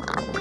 you